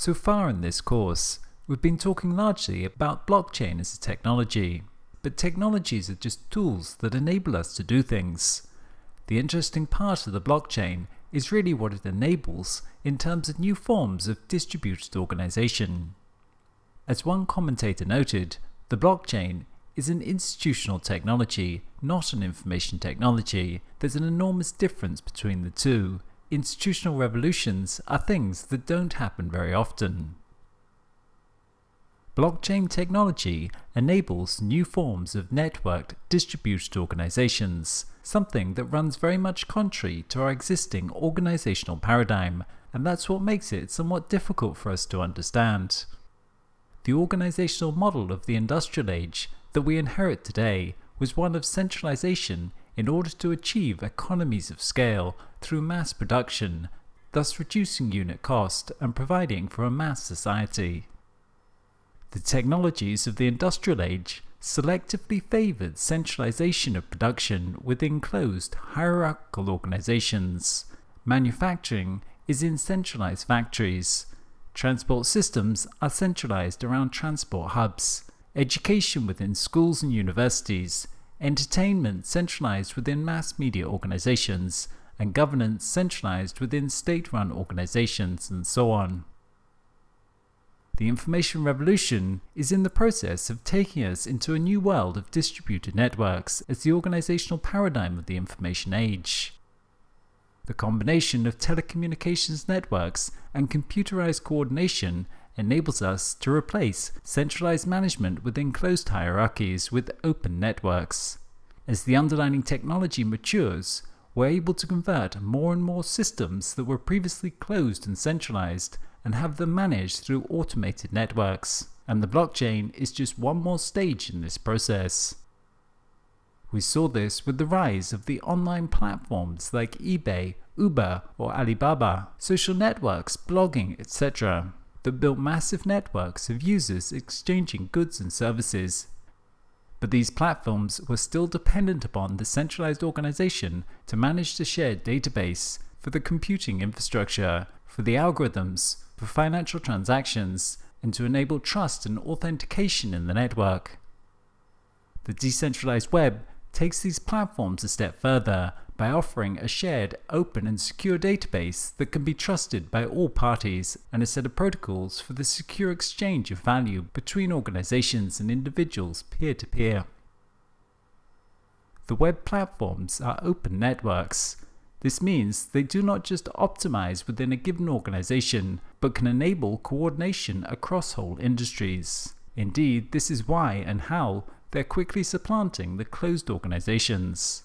So far in this course, we've been talking largely about blockchain as a technology, but technologies are just tools that enable us to do things. The interesting part of the blockchain is really what it enables in terms of new forms of distributed organization. As one commentator noted, the blockchain is an institutional technology, not an information technology. There's an enormous difference between the two. Institutional revolutions are things that don't happen very often. Blockchain technology enables new forms of networked distributed organizations, something that runs very much contrary to our existing organizational paradigm, and that's what makes it somewhat difficult for us to understand. The organizational model of the industrial age that we inherit today was one of centralization in order to achieve economies of scale through mass production, thus reducing unit cost and providing for a mass society. The technologies of the industrial age selectively favored centralisation of production within closed hierarchical organizations. Manufacturing is in centralized factories. Transport systems are centralized around transport hubs. Education within schools and universities. Entertainment centralized within mass media organizations. And governance centralized within state-run organizations and so on. The information revolution is in the process of taking us into a new world of distributed networks as the organizational paradigm of the information age. The combination of telecommunications networks and computerized coordination enables us to replace centralized management within closed hierarchies with open networks. As the underlying technology matures, we're able to convert more and more systems that were previously closed and centralized and have them managed through automated networks, and the blockchain is just one more stage in this process. We saw this with the rise of the online platforms like eBay, Uber or Alibaba, social networks, blogging, etc. that built massive networks of users exchanging goods and services. But these platforms were still dependent upon the centralized organization to manage the shared database, for the computing infrastructure, for the algorithms, for financial transactions, and to enable trust and authentication in the network. The decentralized web takes these platforms a step further by offering a shared, open and secure database that can be trusted by all parties and a set of protocols for the secure exchange of value between organizations and individuals peer-to-peer. -peer. The web platforms are open networks, this means they do not just optimize within a given organization, but can enable coordination across whole industries. Indeed, this is why and how they're quickly supplanting the closed organizations.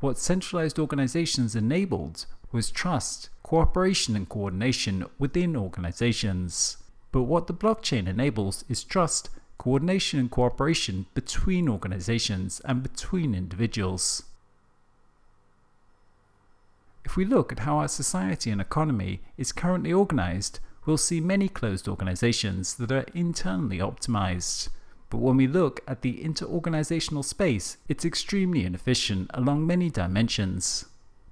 What centralized organizations enabled was trust, cooperation and coordination within organizations. But what the blockchain enables is trust, coordination and cooperation between organizations and between individuals. If we look at how our society and economy is currently organized, we'll see many closed organizations that are internally optimized. But when we look at the interorganizational space, it's extremely inefficient along many dimensions.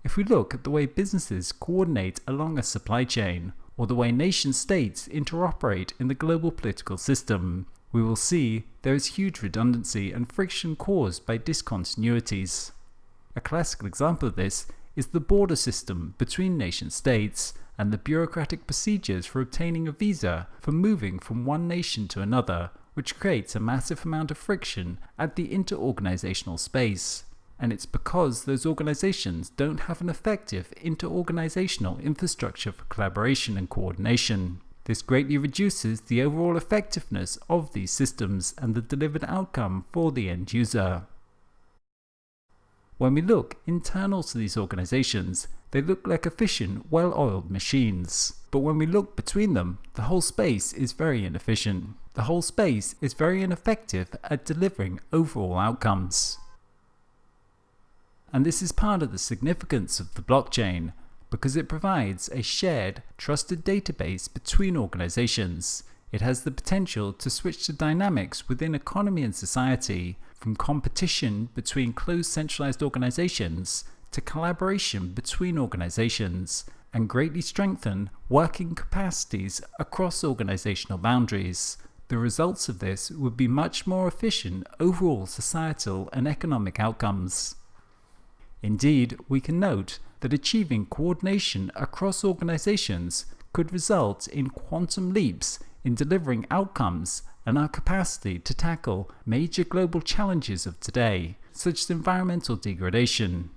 If we look at the way businesses coordinate along a supply chain, or the way nation states interoperate in the global political system, we will see there is huge redundancy and friction caused by discontinuities. A classical example of this is the border system between nation states and the bureaucratic procedures for obtaining a visa for moving from one nation to another, which creates a massive amount of friction at the interorganizational space. And it's because those organizations don't have an effective interorganizational infrastructure for collaboration and coordination. This greatly reduces the overall effectiveness of these systems and the delivered outcome for the end user. When we look internal to these organizations, they look like efficient, well-oiled machines. But when we look between them, the whole space is very inefficient. The whole space is very ineffective at delivering overall outcomes. And this is part of the significance of the blockchain, because it provides a shared, trusted database between organizations. It has the potential to switch the dynamics within economy and society from competition between closed centralized organizations to collaboration between organizations, and greatly strengthen working capacities across organizational boundaries. The results of this would be much more efficient overall societal and economic outcomes. Indeed, we can note that achieving coordination across organizations could result in quantum leaps in delivering outcomes and our capacity to tackle major global challenges of today, such as environmental degradation,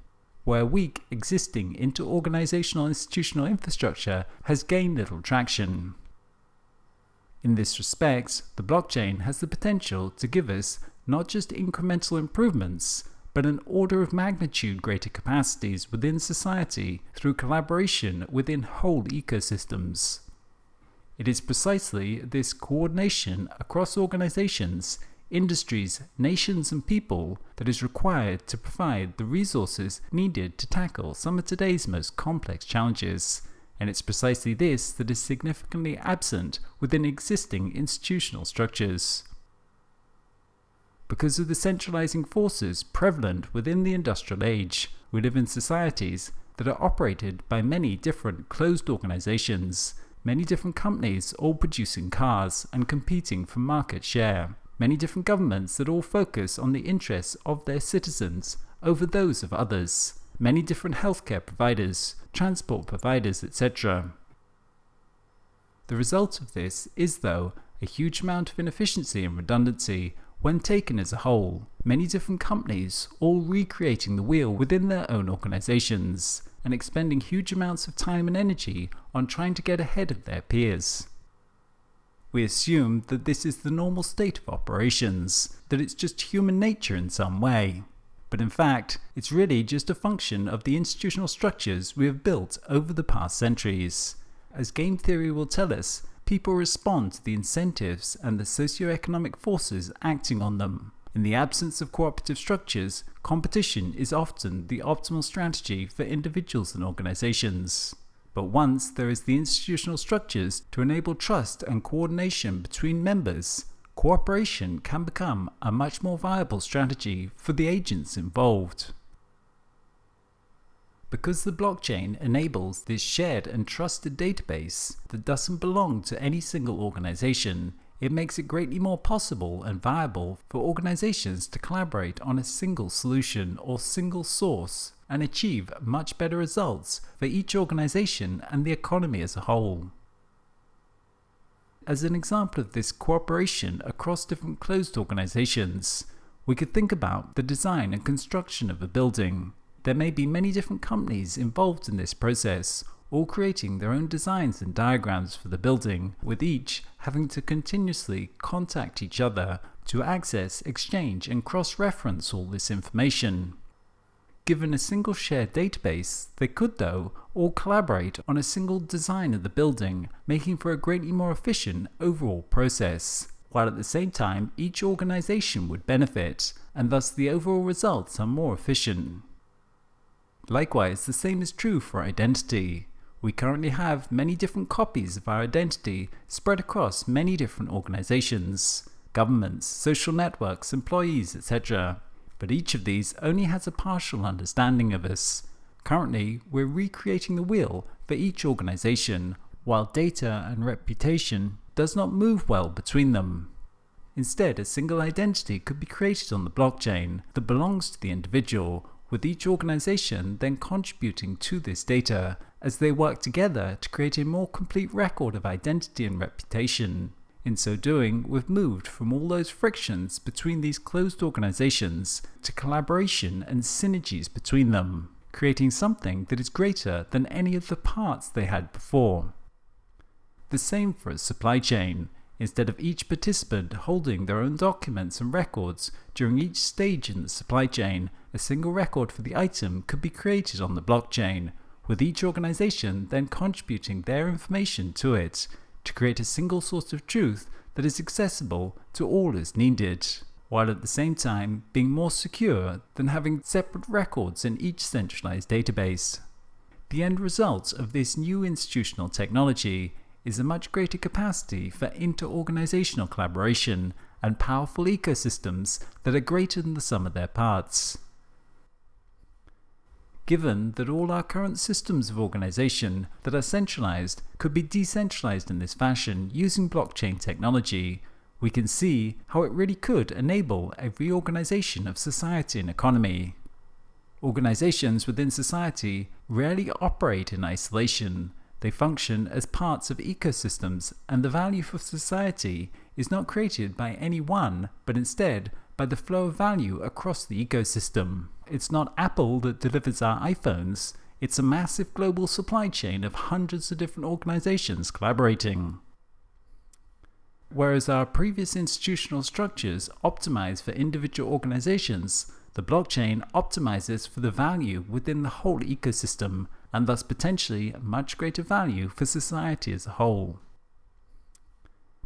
where weak existing inter-organizational institutional infrastructure has gained little traction. In this respect, the blockchain has the potential to give us not just incremental improvements, but an order of magnitude greater capacities within society through collaboration within whole ecosystems. It is precisely this coordination across organizations, industries, nations and people that is required to provide the resources needed to tackle some of today's most complex challenges. And it's precisely this that is significantly absent within existing institutional structures because of the centralizing forces prevalent within the industrial age. We live in societies that are operated by many different closed organizations, many different companies all producing cars and competing for market share, many different governments that all focus on the interests of their citizens over those of others, many different healthcare providers, transport providers, etc. The result of this is, though, a huge amount of inefficiency and redundancy when taken as a whole, many different companies all recreating the wheel within their own organizations and expending huge amounts of time and energy on trying to get ahead of their peers. We assume that this is the normal state of operations, that it's just human nature in some way. But in fact, it's really just a function of the institutional structures we have built over the past centuries. As game theory will tell us, people respond to the incentives and the socio-economic forces acting on them. In the absence of cooperative structures, competition is often the optimal strategy for individuals and organizations. But once there is the institutional structures to enable trust and coordination between members, cooperation can become a much more viable strategy for the agents involved. Because the blockchain enables this shared and trusted database that doesn't belong to any single organization, it makes it greatly more possible and viable for organizations to collaborate on a single solution or single source and achieve much better results for each organization and the economy as a whole. As an example of this cooperation across different closed organizations, we could think about the design and construction of a building. There may be many different companies involved in this process, all creating their own designs and diagrams for the building, with each having to continuously contact each other to access, exchange and cross-reference all this information. Given a single shared database, they could though all collaborate on a single design of the building, making for a greatly more efficient overall process, while at the same time each organization would benefit, and thus the overall results are more efficient. Likewise, the same is true for identity. We currently have many different copies of our identity spread across many different organizations, governments, social networks, employees, etc. But each of these only has a partial understanding of us. Currently, we're recreating the wheel for each organization, while data and reputation does not move well between them. Instead, a single identity could be created on the blockchain that belongs to the individual with each organization then contributing to this data as they work together to create a more complete record of identity and reputation. In so doing, we've moved from all those frictions between these closed organizations to collaboration and synergies between them, creating something that is greater than any of the parts they had before. The same for a supply chain. Instead of each participant holding their own documents and records during each stage in the supply chain, a single record for the item could be created on the blockchain, with each organization then contributing their information to it to create a single source of truth that is accessible to all as needed, while at the same time being more secure than having separate records in each centralized database. The end result of this new institutional technology is a much greater capacity for inter-organizational collaboration and powerful ecosystems that are greater than the sum of their parts. Given that all our current systems of organization that are centralized could be decentralized in this fashion using blockchain technology, we can see how it really could enable a reorganization of society and economy. Organizations within society rarely operate in isolation. They function as parts of ecosystems, and the value for society is not created by any one, but instead by the flow of value across the ecosystem. It's not Apple that delivers our iPhones, it's a massive global supply chain of hundreds of different organizations collaborating. Whereas our previous institutional structures optimize for individual organizations, the blockchain optimizes for the value within the whole ecosystem, and thus potentially much greater value for society as a whole.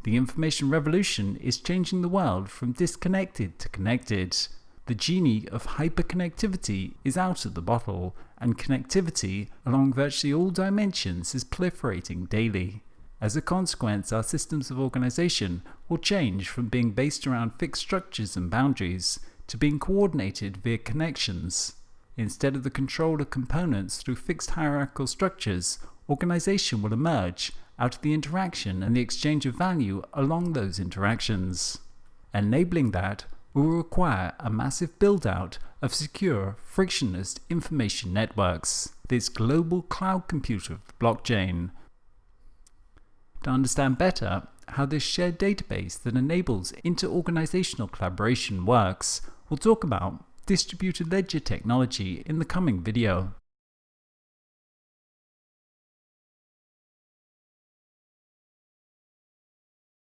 The information revolution is changing the world from disconnected to connected. The genie of hyperconnectivity is out of the bottle, and connectivity along virtually all dimensions is proliferating daily. As a consequence, our systems of organization will change from being based around fixed structures and boundaries to being coordinated via connections. Instead of the control of components through fixed hierarchical structures, organization will emerge out of the interaction and the exchange of value along those interactions. Enabling that will require a massive build-out of secure, frictionless information networks, this global cloud computer of the blockchain. To understand better how this shared database that enables inter-organizational collaboration works, we'll talk about distributed ledger technology in the coming video.